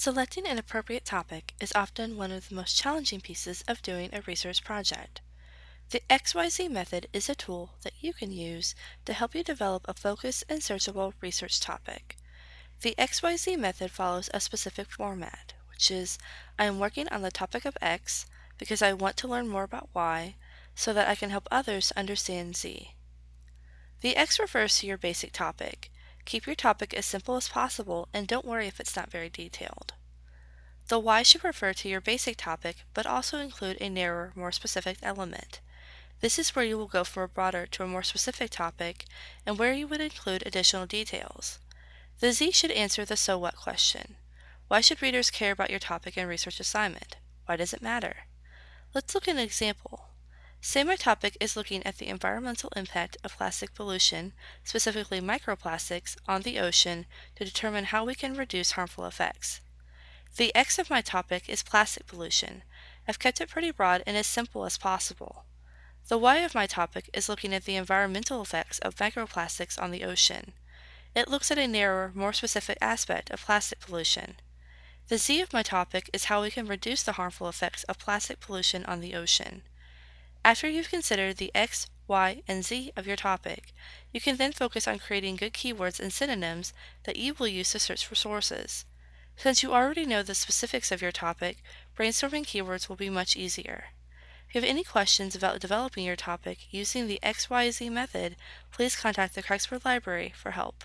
Selecting an appropriate topic is often one of the most challenging pieces of doing a research project. The XYZ method is a tool that you can use to help you develop a focused and searchable research topic. The XYZ method follows a specific format, which is I am working on the topic of X because I want to learn more about Y so that I can help others understand Z. The X refers to your basic topic. Keep your topic as simple as possible and don't worry if it's not very detailed. The Y should refer to your basic topic but also include a narrower, more specific element. This is where you will go from a broader to a more specific topic and where you would include additional details. The Z should answer the so what question. Why should readers care about your topic and research assignment? Why does it matter? Let's look at an example. Say my topic is looking at the environmental impact of plastic pollution, specifically microplastics, on the ocean to determine how we can reduce harmful effects. The X of my topic is plastic pollution. I've kept it pretty broad and as simple as possible. The Y of my topic is looking at the environmental effects of microplastics on the ocean. It looks at a narrower, more specific aspect of plastic pollution. The Z of my topic is how we can reduce the harmful effects of plastic pollution on the ocean. After you've considered the X, Y, and Z of your topic, you can then focus on creating good keywords and synonyms that you will use to search for sources. Since you already know the specifics of your topic, brainstorming keywords will be much easier. If you have any questions about developing your topic using the XYZ method, please contact the Kreuzberg Library for help.